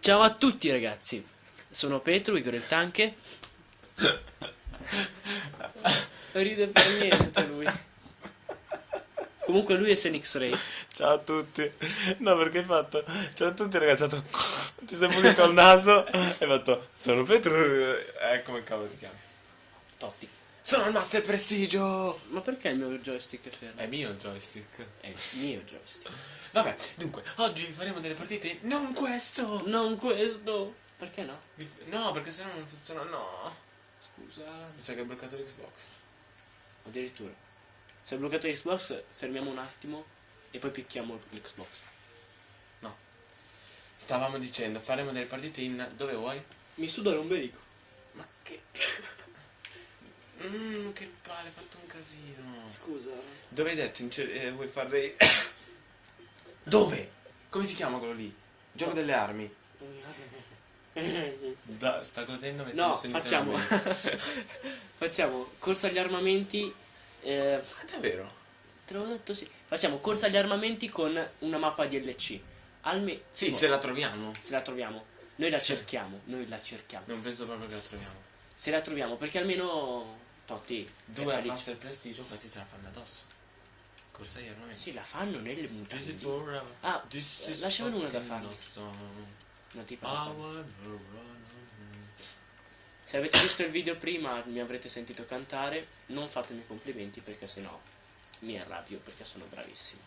Ciao a tutti ragazzi, sono Petru, Igor il Tanche. Ride per niente lui. Comunque lui è Senix Ray. Ciao a tutti. No, perché hai fatto? Ciao a tutti ragazzi, fatto... Ti sei pulito il naso e hai fatto... Sono Petru... Eh, come cavolo ti chiami? Totti. Sono il Master Prestigio! Ma perché il mio joystick è fermo? È mio il joystick. È il mio joystick. Vabbè, dunque, oggi faremo delle partite... Non questo! Non questo. Perché no? No, perché sennò non funziona... No! Scusa. Mi sa che hai bloccato l'Xbox. Addirittura. Se ho bloccato l'Xbox, fermiamo un attimo e poi picchiamo l'Xbox. No. Stavamo dicendo, faremo delle partite in... Dove vuoi? Mi suda l'ombelico. Mmm, che palle, hai fatto un casino. Scusa. Dove hai detto? Eh, vuoi fare. Dove? Come si chiama quello lì? Gioco delle armi. Da, sta godendo No, facciamo. facciamo corsa agli armamenti. eh, Ah, davvero? te l'avevo detto sì. Facciamo corsa agli armamenti con una mappa DLC. Alme- Sì, boh, se la troviamo. se la troviamo. Noi la Sì. cerchiamo. Noi la cerchiamo. Non penso proprio che la troviamo. Se la troviamo, perché almeno. Totti. Due al. Master Prestigio, questi se la fanno addosso. Corsa agli armamenti. Sì, la fanno nelle mutande. Ah, eh, is lasciamene una da awesome. Non ti parlo. Se avete visto il video prima, mi avrete sentito cantare. Non fatemi complimenti perché sennò mi arrabbio perché sono bravissimo.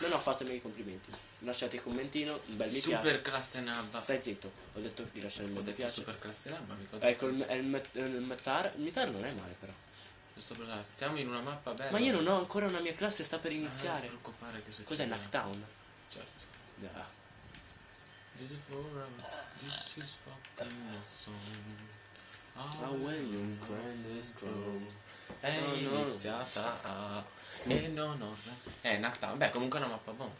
No, no, fatemi i complimenti. Lasciate il commentino, un bel mi piace. Super classe nabba. Stai zitto, ho detto di lasciare il Ho mi piace. super classe nabba, ho detto- Ecco, il, il, met- il metar, il metar non è male però. Stiamo in una mappa bella. Ma io non ho ancora una mia classe, sta per Ah, Non ti iniziare. preoccupare che. Cos'è Knockdown? Certo. Ah. This is forever. This is fucking awesome. Ah, when you this grow. È No, no. iniziata a... E non ho... Eh, Knockdown. Beh, comunque è una mappa bonus.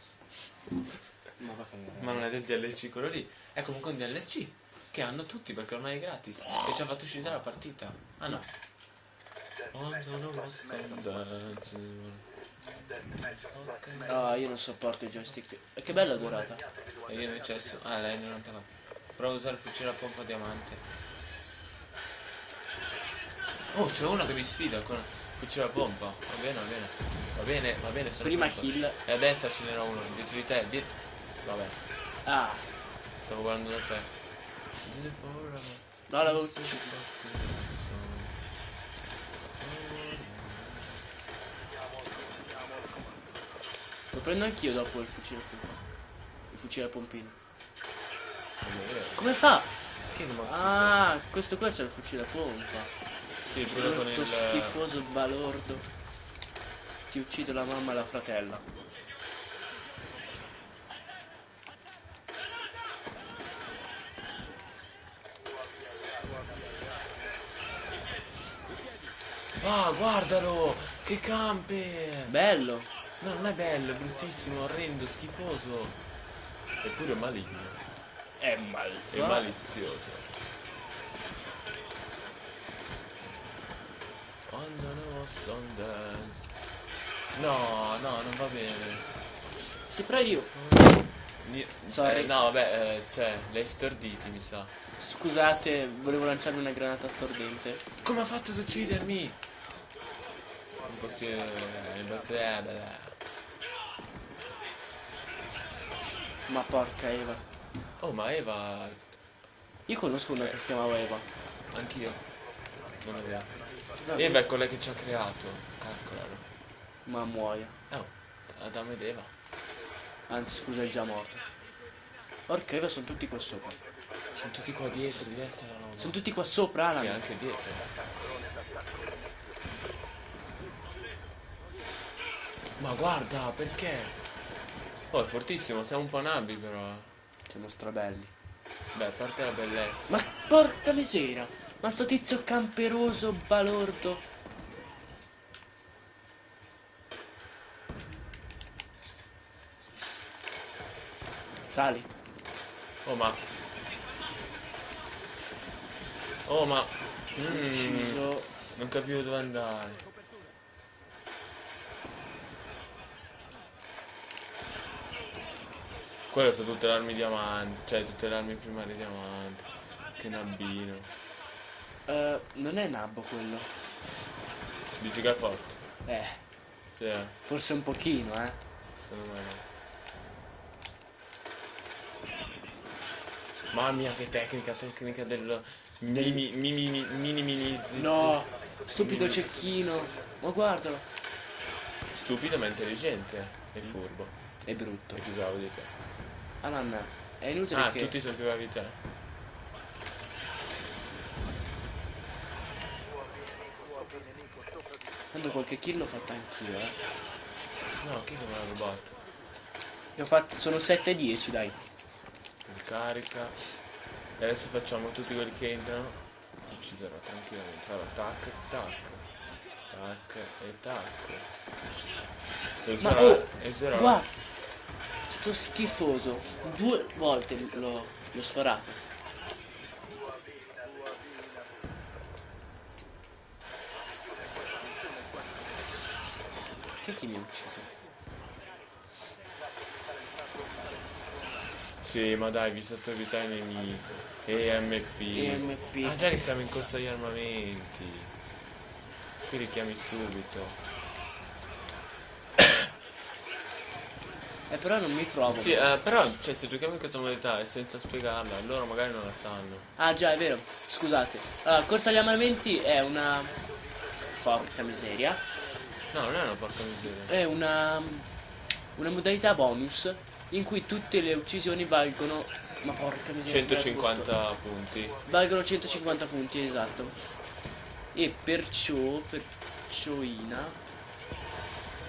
Ma non è del DLC quello lì. È comunque un DLC. Che hanno tutti perché ormai è gratis. E ci ha fatto uscire la partita. Ah no. Ah, io non sopporto i joystick. E che bella durata. E io invece. Ah, lei è 99. Provo a usare il fucile a pompa diamante. Oh, c'è uno che mi sfida con il fucile a pompa. Va bene, va bene. Va bene, va bene. Sono Prima pronto. kill. E a destra ce n'era uno, dietro di te, dietro. Vabbè, Ah, stavo guardando da te. no, l'avevo Lo prendo anch'io dopo il fucile a pompa. Il fucile a pompino. Come fa? Che non Ah, questo qua c'è il fucile a pompa. Sì, pure con Brutto il... schifoso balordo. Ti uccido la mamma e la fratella. Ah, guardalo! Che camper! Bello. No, non è bello, è bruttissimo, orrendo, schifoso. Eppure maligno. È malfatto. malizioso. Sundance. No, no, non va bene. Si prendi io. Sorry. eh, no, vabbè, eh, cioè, hai storditi, mi sa. Scusate, volevo lanciarmi una granata stordente. Come ha fatto ad uccidermi? Impossibile, impossibile. Ma porca Eva. Oh, ma Eva, Io conosco una che si chiamava Eva. anch'io. Non vero. Eva è quella che ci ha creato. Calcolalo. Ma muoia. Oh, Adamo ed Eva. Anzi, scusa, è già morto. Porca Eva, sono tutti qua sopra. Sono tutti qua dietro, di destra la no. Sono tutti qua sopra, E Alan. anche dietro. Ma guarda, perché? Oh, è fortissimo, siamo un po' nabbi però. Siamo strabelli. Beh, a parte la bellezza. Ma porca misera! Ma sto tizio camperoso, balordo. Sali. Oh ma. Oh ma. Mm, non capivo dove andare. Quelle sono tutte le armi diamanti, cioè tutte le armi primarie diamanti. Che nabbino. Eh, non è nabbo quello. Dici che è forte? Eh, Sì, eh, forse un pochino, eh. secondo me no. Mamma mia che tecnica, tecnica del mini mini mini mini mini No, stupido cecchino. Ma guardalo. Stupido ma intelligente e furbo. È brutto. È più bravo di te. Alan, è inutile Ah, che... tutti sono più bravi di te. Tanto qualche kill l'ho fatta anch'io, eh. No, chi come l'ha rubato? Io ho fatto... Sono 7-10, dai. Ricarica. E adesso facciamo tutti quelli che entrano. Li Ucciderò tranquillamente. Farò tac, tac. Tac e tac. E Ma userò, oh, e userò guarda. Sto schifoso. Due volte l'ho sparato. Ha ucciso? Sì, ma dai, vi sottovita i nemici. EMP. EMP. Ah, già che siamo in corso agli armamenti. Qui li chiami subito. Eh però non mi trovo. Sì, eh, però, cioè, se giochiamo in questa modalità e senza spiegarla, loro magari non la sanno. Ah già, è vero. Scusate. Allora, corsa agli armamenti è una... Porca miseria. No, non è una porca miseria. È una... Una modalità bonus in cui tutte le uccisioni valgono... Ma porca miseria. sbagliato posto. 150 punti. Valgono 150 punti, esatto. E perciò, percioina,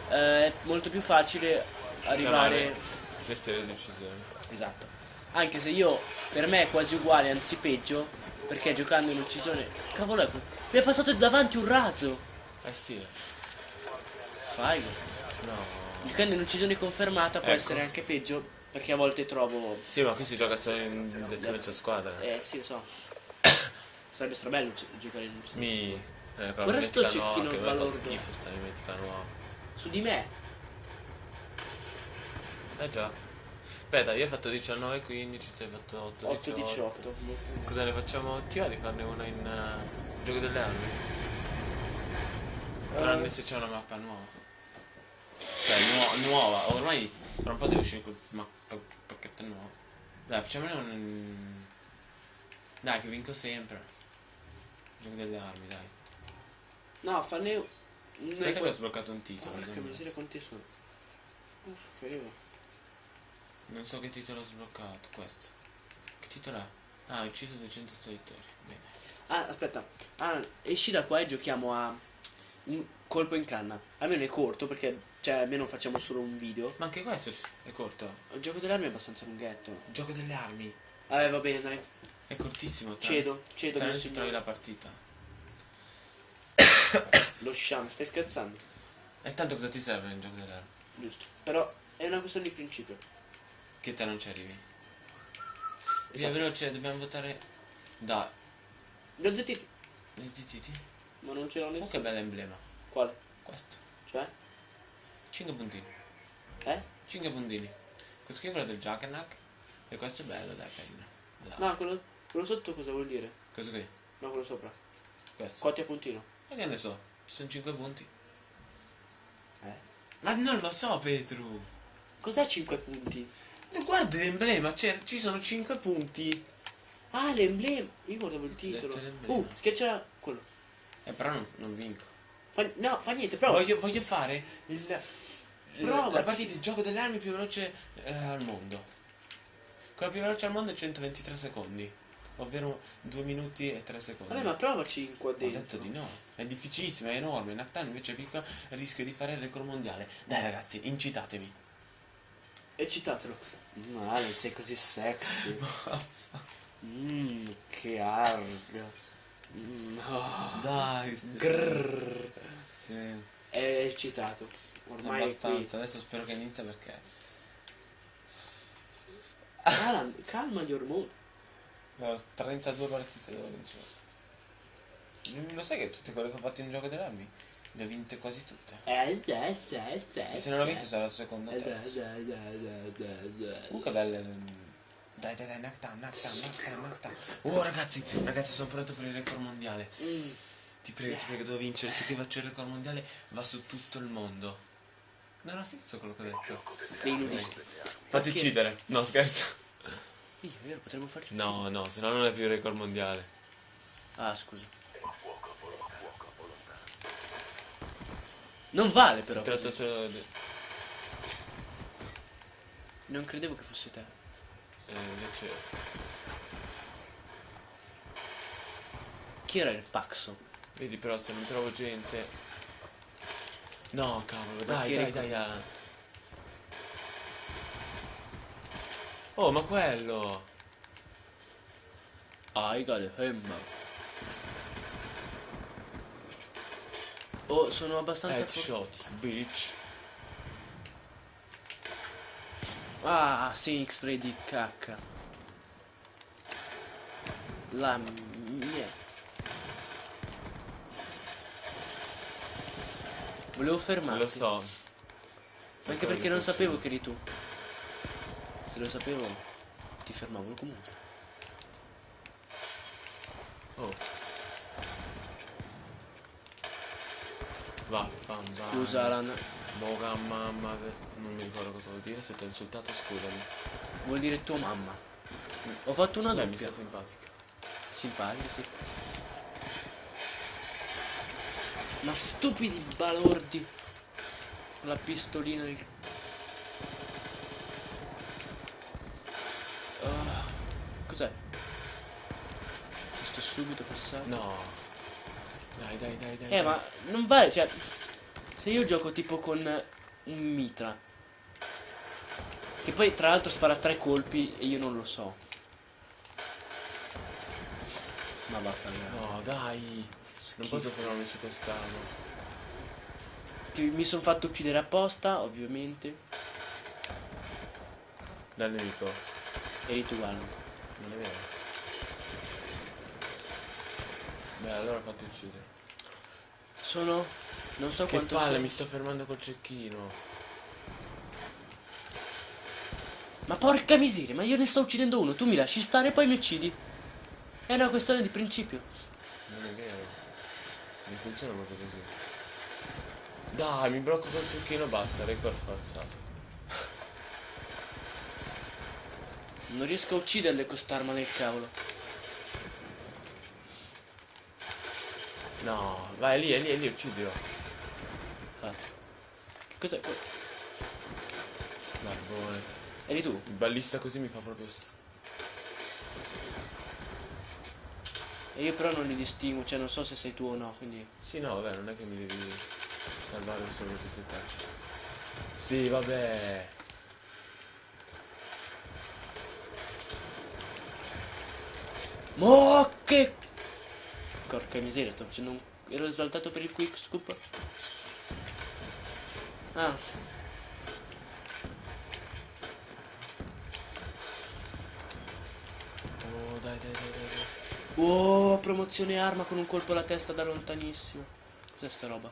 eh, è molto più facile arrivare... Le serie di uccisioni. Esatto. Anche se io, per me è quasi uguale, anzi peggio, perché giocando in uccisione... Cavolo, ecco, mi è passato davanti un razzo. Eh sì. Fai. No. In uccisione confermata può Ecco. essere anche peggio, perché a volte trovo... Sì, ma qui si gioca solo in dettaglio squadra. Eh sì, lo so. Sarebbe strabello gi- giocare in uccisione. Mi... Eh, Guarda sto cecchino che balordo. schifo sta mimetica nuova. Su di me. Eh già. Aspetta, io ho fatto 19, 15, tu hai fatto 8, 8 18. 18. Cosa ne facciamo? Ti va di farne una in eh, gioco delle armi? Tranne se c'è una mappa nuova. Cioè, nuo- nuova. Ormai tra un po' deve uscire pa- pacchetto nuovo. Dai, facciamone un... Dai, che vinco sempre. Gioco delle armi, dai. No, fanne... Aspetta che ho sbloccato un titolo. Porca miseria quanti sono. Porca io. Non so che titolo ho sbloccato, questo. Che titolo è? Ah, ho ucciso 200 solitori. Bene. Ah, aspetta. Ah, esci da qua e giochiamo a colpo in canna. Almeno è corto perché, cioè, almeno facciamo solo un video. Ma anche questo è corto. Il gioco delle armi è abbastanza lunghetto. Gioco delle armi. Vabbè, va bene, dai. È cortissimo. Cedo, cedo, mio se signore. trovi la partita. Lo sham, stai scherzando? E tanto cosa ti serve nel gioco delle armi? Giusto. Però è una questione di principio. Che te non ci arrivi. Via Esatto. veloce, dobbiamo votare. Da. Li ho zittiti, Li zittiti? ma non c'era Oh, che nessuno. Quale? Questo. Cioè? 5 puntini. Eh? 5 puntini. Questo qui è quello del Jackernack. E questo è bello, dai, carino. Là. No, quello, quello sotto cosa vuol dire? Questo qui. No, quello sopra. Questo. Quanti a puntino? E che ne so? Ci sono 5 punti. Eh? Ma non lo so, Petru. Cos'è 5 punti? No, Guardi l'emblema, ci sono 5 punti. Ah, l'emblema. Io guardavo il titolo. l'emblema. Uh, schiaccia quello. Eh, però non, non vinco. Fa- no, fa niente, prova. Voglio, voglio fare il, Prova. la partita, il gioco delle armi più veloce eh, al mondo. Quella più veloce al mondo è 123 secondi. Ovvero 2 minuti e 3 secondi. Vabbè, ma provaci qua Ho dentro. detto di no. È difficilissimo, è enorme. Nactan invece è piccola rischio di fare il record mondiale. Dai ragazzi, incitatemi. Eccitatelo. Male, sei così sexy. Mmm, che arga. Mm, oh. Dai, Grrr. Sì. È eccitato. Ormai abbastanza. Adesso spero che inizia perché. Alan, calma gli ormoni. Ho 32 partite devo vincere. Lo sai che tutte quelle che ho fatto in gioco delle armi Le ho vinte quasi tutte. Eh, eh, eh, eh, E se non l'ho eh. vinto sarà la seconda o Eh, eh, eh, eh, eh, eh. Uh, che belle. Dai, dai, dai, knockdown, knockdown, knockdown, knockdown. Oh, ragazzi, ragazzi, sono pronto per il record mondiale. Mm. Ti prego, ti prego, devo vincere. Se che faccio il record mondiale va su tutto il mondo. Non ha senso quello che ho detto. Dei nudisti. Fatti uccidere. No, scherzo. Io, io potremmo farci No, no, se no non è più il record mondiale. Ah, scusa. Non vale però. Si tratta solo di... Non credevo che fosse te. Eh, invece... Chi era il Paxo? Vedi però se non trovo gente... No, cavolo, dai, dai, dai, Alan. Oh, ma quello! I got a hammer. Oh, sono abbastanza Headshot, bitch. Ah, Phoenix 3 di cacca. La mia. Volevo fermarti. Lo so. Anche perché non sapevo che eri tu. Se lo sapevo, ti fermavo comunque. Oh. Vaffanbana. Scusa, Alan. Boga mamma. Non mi ricordo cosa vuol dire. Se ti ho insultato, scusami. Vuol dire tua mamma. Ho fatto una Dai, mi sta simpatica. Simpatica, sì. Ma stupidi balordi. La pistolina di... Ah, cos'è? Sto subito passato. No. Dai, dai, dai, dai. Eh, dai. ma non vale, cioè... Se io gioco tipo con un mitra... Che poi tra l'altro spara tre colpi e io non lo so. Ma vaffanculo. No, dai. Non posso fermarmi su quest'arma. Ti- mi sono fatto uccidere apposta, ovviamente. Dal nemico. Eri tu, Alan. Non è vero. Beh, allora fatti uccidere. Sono... Non so Che quanto palle, sono- mi sto fermando col cecchino. Ma porca miseria, ma io ne sto uccidendo uno. Tu mi lasci stare e poi mi uccidi. È una questione di principio. Non è vero. Non funziona proprio così. Dai, mi blocco col cecchino, basta, record forzato. Non riesco a ucciderle con st'arma del cavolo. No, vai, lì, è lì, è lì, uccidilo. Fatto. Che cos'è? que- Barbone. Eri tu? Il ballista così mi fa proprio... E io però non li distingo, cioè non so se sei tu o no, quindi... Sì, no, vabbè, non è che mi devi salvare solo perché sei te. Sì, vabbè. Mo che... Porca miseria, sto facendo un... Ero esaltato per il quick scoop. Ah. Oh, dai, dai, dai, dai. dai. Oh, promozione arma con un colpo alla testa da lontanissimo. Cos'è sta roba?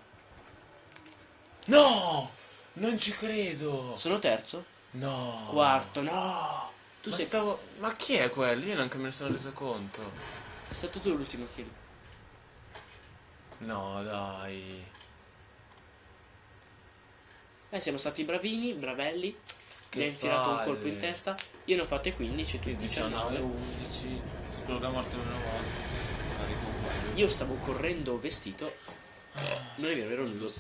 No! Non ci credo! Sono terzo? No! Quarto, no! Tu ma, sei... stavo... ma chi è quello? Io neanche me ne sono reso conto. Sei stato tu l'ultimo kill. No, dai. Eh, siamo stati bravini, bravelli. Che Mi hai tirato un colpo in testa. Io ne ho fatte 15 e tu Che 19, 19. 11. Se quello che è morto una volta. Io stavo correndo vestito. Non è vero, ero nudo.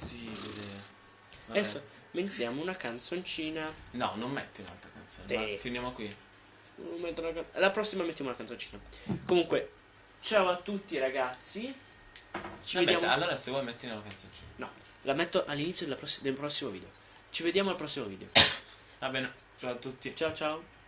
Adesso mettiamo una canzoncina. No, non metti un'altra canzone. Sì. Ma finiamo qui. La prossima mettiamo una canzoncina. Comunque, ciao a tutti ragazzi. Ci Vabbè, vediamo. se- allora se vuoi metti una canzoncina. No, la metto all'inizio del prossimo video. Ci vediamo al prossimo video. Va bene. Ciao a tutti. Ciao ciao.